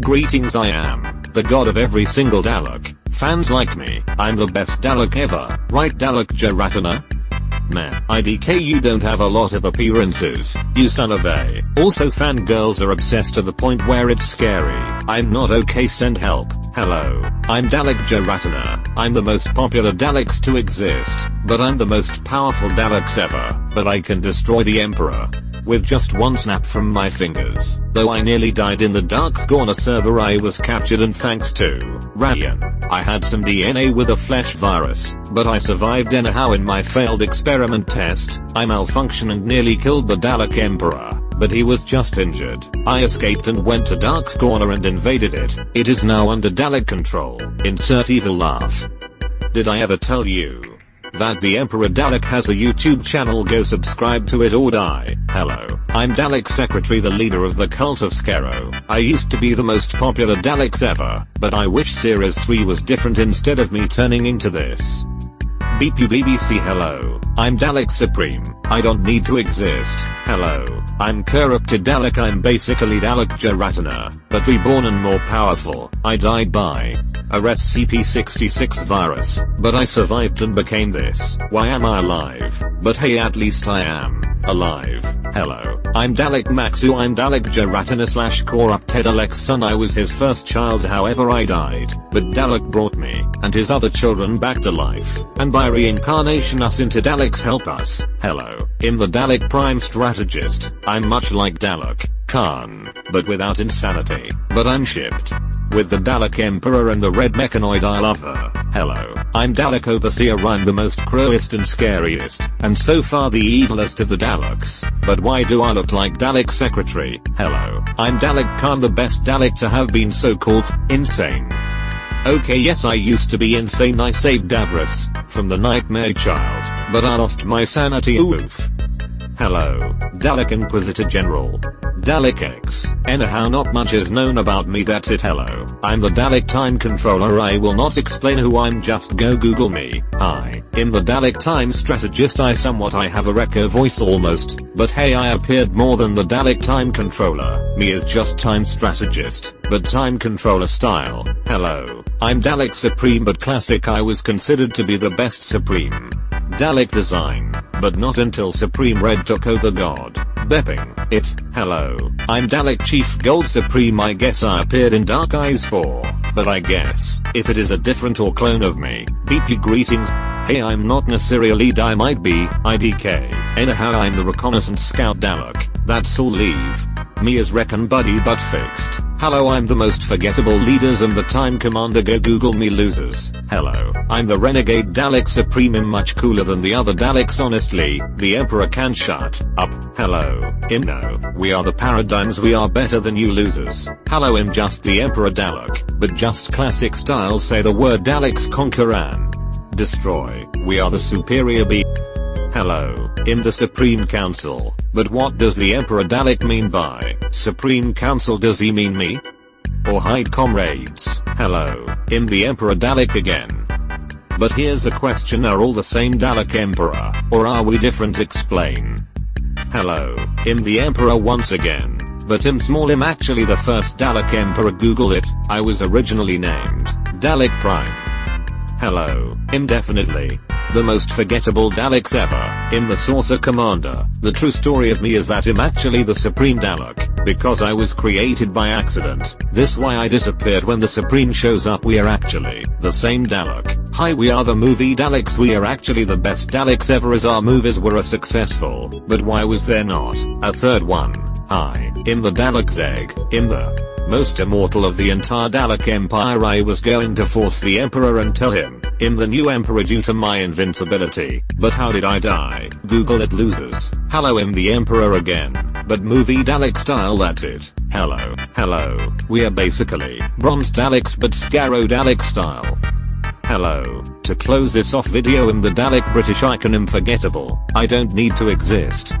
Greetings I am, the god of every single Dalek. Fans like me, I'm the best Dalek ever, right Dalek Jaratana? Meh, IDK you don't have a lot of appearances, you son of a. Also fangirls are obsessed to the point where it's scary. I'm not okay send help. Hello, I'm Dalek Jaratana. I'm the most popular Daleks to exist, but I'm the most powerful Daleks ever, but I can destroy the Emperor with just one snap from my fingers. Though I nearly died in the Darkscorner server I was captured and thanks to Ryan, I had some DNA with a flesh virus, but I survived anyhow in my failed experiment test, I malfunctioned and nearly killed the Dalek Emperor but he was just injured. I escaped and went to Darkscorner and invaded it. It is now under Dalek control. Insert evil laugh. Did I ever tell you? That the Emperor Dalek has a YouTube channel go subscribe to it or die. Hello, I'm Dalek Secretary the leader of the cult of Skaro. I used to be the most popular Daleks ever, but I wish Series 3 was different instead of me turning into this. BP BBC hello, I'm Dalek Supreme, I don't need to exist, hello, I'm corrupted Dalek. I'm basically Dalek Jaratana, but reborn and more powerful, I died by a SCP-66 virus, but I survived and became this, why am I alive? But hey at least I am, alive, hello, I'm Dalek Maxu I'm Dalek Jaratana slash corrupted Alex's son. I was his first child however I died, but Dalek brought me, and his other children back to life, and by reincarnation us into Daleks help us, hello, in the Dalek Prime Strategist, I'm much like Dalek, Caan, but without insanity, but I'm shipped. With the Dalek Emperor and the red mechanoid I love her. Hello, I'm Dalek Overseer I'm the most cruelest and scariest, and so far the evilest of the Daleks. But why do I look like Dalek Secretary? Hello, I'm Dalek Caan the best Dalek to have been so called, insane. Okay yes I used to be insane I saved Davros, from the Nightmare Child, but I lost my sanity oof. Hello, Dalek Inquisitor General. Dalek X. Anyhow not much is known about me that's it hello. I'm the Dalek Time Controller I will not explain who I'm just go google me. Hi. In the Dalek Time Strategist I somewhat I have a Wrecker voice almost, but hey I appeared more than the Dalek Time Controller. Me is just Time Strategist, but Time Controller style. Hello. I'm Dalek Supreme but classic I was considered to be the best Supreme. Dalek design, but not until Supreme Red took over God. Bepping, it, hello, I'm Dalek Chief Gold Supreme I guess I appeared in Dark Eyes 4, but I guess, if it is a different or clone of me, BP greetings, hey I'm not Nasiri lead I might be, IDK, anyhow I'm the reconnaissance scout Dalek, that's all leave. Me as Recon Buddy but fixed. Hello I'm the most forgettable leaders and the time commander go google me losers. Hello, I'm the renegade Dalek Supreme I'm much cooler than the other Daleks honestly, the Emperor can shut up. Hello, Imno, we are the paradigms we are better than you losers. Hello I'm just the Emperor Dalek, but just classic style say the word Daleks conquer and destroy, we are the superior be Hello, in the Supreme Council, but what does the Emperor Dalek mean by Supreme Council does he mean me? Or hide comrades, hello, in the Emperor Dalek again. But here's a question are all the same Dalek Emperor, or are we different explain? Hello, in the Emperor once again, but im small im actually the first Dalek Emperor google it, I was originally named, Dalek Prime. Hello, indefinitely. The most forgettable Daleks ever, in the Saucer Commander. The true story of me is that I'm actually the Supreme Dalek, because I was created by accident. This why I disappeared when the Supreme shows up we are actually the same Dalek. Hi we are the movie Daleks we are actually the best Daleks ever as our movies were a successful, but why was there not a third one? Hi, in the Dalek's egg, in the most immortal of the entire Dalek Empire I was going to force the Emperor and tell him, I'm the new Emperor due to my invincibility. But how did I die? Google it losers. Hello I'm the Emperor again. But movie Dalek style that's it. Hello, hello. We are basically Bronze Daleks but Skaro Dalek style. Hello. To close this off video I'm the Dalek British icon unforgettable. I don't need to exist.